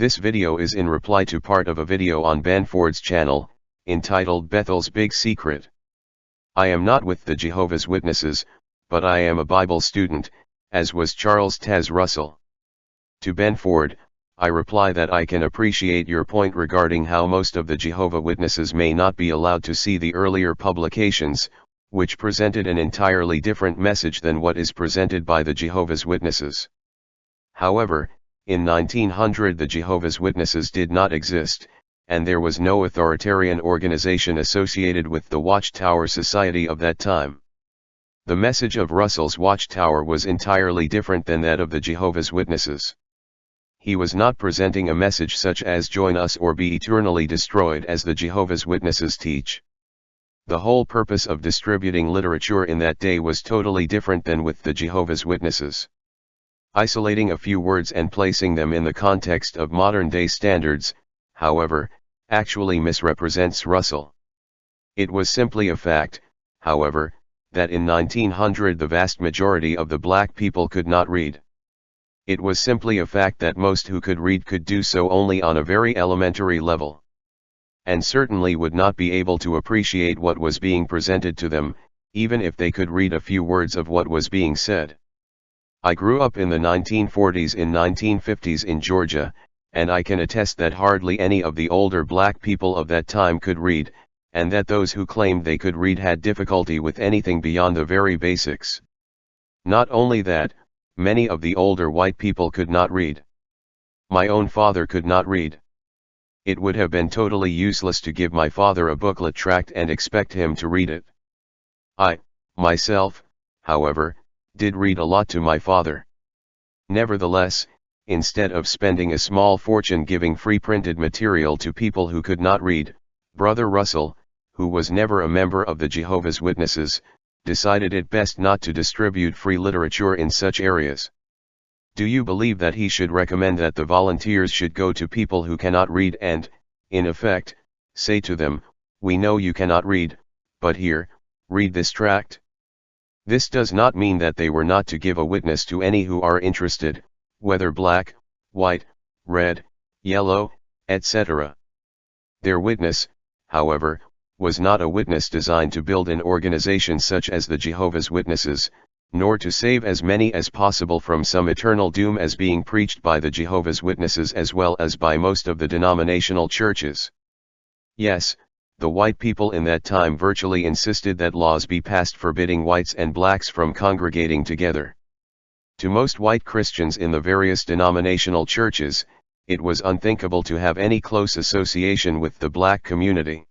This video is in reply to part of a video on Banford's channel, entitled Bethel's Big Secret. I am not with the Jehovah's Witnesses, but I am a Bible student, as was Charles Taze Russell. To Banford, I reply that I can appreciate your point regarding how most of the Jehovah Witnesses may not be allowed to see the earlier publications, which presented an entirely different message than what is presented by the Jehovah's Witnesses. However, in 1900 the Jehovah's Witnesses did not exist, and there was no authoritarian organization associated with the Watchtower Society of that time. The message of Russell's Watchtower was entirely different than that of the Jehovah's Witnesses he was not presenting a message such as join us or be eternally destroyed as the Jehovah's Witnesses teach. The whole purpose of distributing literature in that day was totally different than with the Jehovah's Witnesses. Isolating a few words and placing them in the context of modern-day standards, however, actually misrepresents Russell. It was simply a fact, however, that in 1900 the vast majority of the black people could not read. It was simply a fact that most who could read could do so only on a very elementary level. And certainly would not be able to appreciate what was being presented to them, even if they could read a few words of what was being said. I grew up in the 1940s and 1950s in Georgia, and I can attest that hardly any of the older black people of that time could read, and that those who claimed they could read had difficulty with anything beyond the very basics. Not only that, Many of the older white people could not read. My own father could not read. It would have been totally useless to give my father a booklet tract and expect him to read it. I, myself, however, did read a lot to my father. Nevertheless, instead of spending a small fortune giving free printed material to people who could not read, Brother Russell, who was never a member of the Jehovah's Witnesses, decided it best not to distribute free literature in such areas. Do you believe that he should recommend that the volunteers should go to people who cannot read and, in effect, say to them, we know you cannot read, but here, read this tract? This does not mean that they were not to give a witness to any who are interested, whether black, white, red, yellow, etc. Their witness, however, was not a witness designed to build an organization such as the Jehovah's Witnesses, nor to save as many as possible from some eternal doom as being preached by the Jehovah's Witnesses as well as by most of the denominational churches. Yes, the white people in that time virtually insisted that laws be passed forbidding whites and blacks from congregating together. To most white Christians in the various denominational churches, it was unthinkable to have any close association with the black community.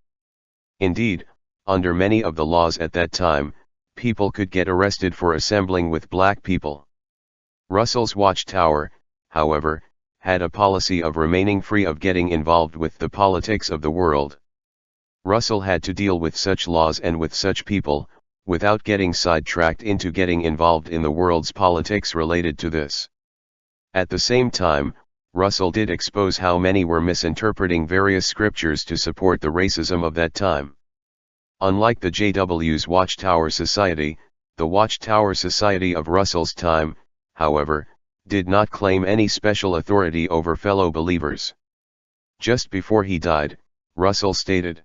Indeed, under many of the laws at that time, people could get arrested for assembling with black people. Russell's Watchtower, however, had a policy of remaining free of getting involved with the politics of the world. Russell had to deal with such laws and with such people, without getting sidetracked into getting involved in the world's politics related to this. At the same time, Russell did expose how many were misinterpreting various scriptures to support the racism of that time. Unlike the JW's Watchtower Society, the Watchtower Society of Russell's time, however, did not claim any special authority over fellow believers. Just before he died, Russell stated,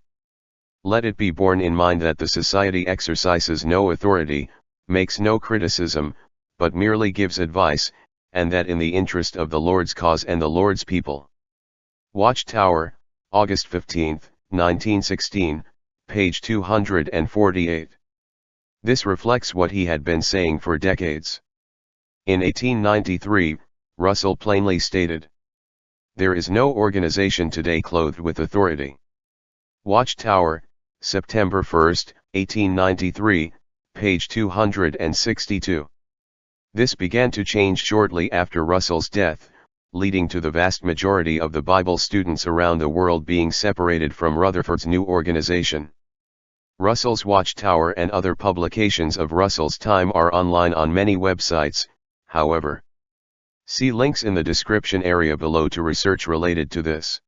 Let it be borne in mind that the Society exercises no authority, makes no criticism, but merely gives advice, and that in the interest of the Lord's cause and the Lord's people. Watchtower, August 15, 1916, page 248. This reflects what he had been saying for decades. In 1893, Russell plainly stated, There is no organization today clothed with authority. Watchtower, September 1, 1893, page 262. This began to change shortly after Russell's death, leading to the vast majority of the Bible students around the world being separated from Rutherford's new organization. Russell's Watchtower and other publications of Russell's time are online on many websites, however. See links in the description area below to research related to this.